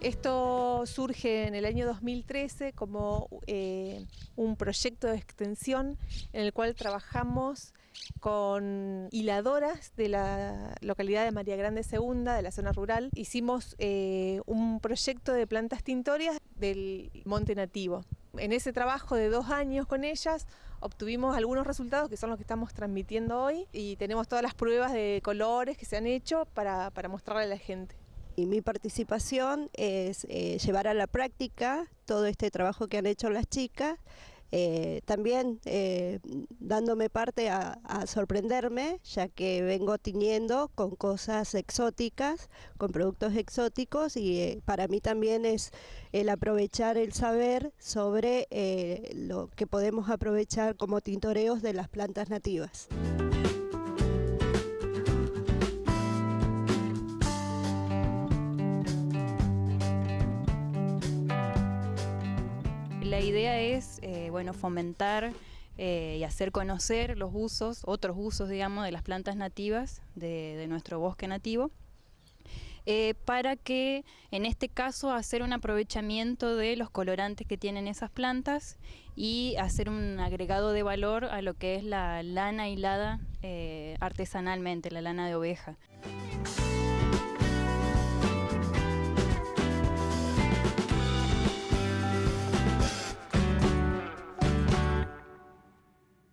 Esto surge en el año 2013 como eh, un proyecto de extensión en el cual trabajamos con hiladoras de la localidad de María Grande Segunda, de la zona rural. Hicimos eh, un proyecto de plantas tintorias del monte nativo. En ese trabajo de dos años con ellas obtuvimos algunos resultados que son los que estamos transmitiendo hoy y tenemos todas las pruebas de colores que se han hecho para, para mostrarle a la gente. Y mi participación es eh, llevar a la práctica todo este trabajo que han hecho las chicas, eh, también eh, dándome parte a, a, sorprenderme, ya que vengo tiñendo con cosas exóticas, con productos exóticos y para mí también es el aprovechar el saber sobre lo que podemos aprovechar como tintoreos de las plantas nativas. La idea es eh, bueno, fomentar eh, y hacer conocer los usos, otros usos, digamos, de las plantas nativas de, nuestro bosque nativo. Eh, para que en este caso hacer un aprovechamiento de los colorantes que tienen esas plantas y hacer un agregado de valor a lo que es la lana hilada artesanalmente, la lana de oveja.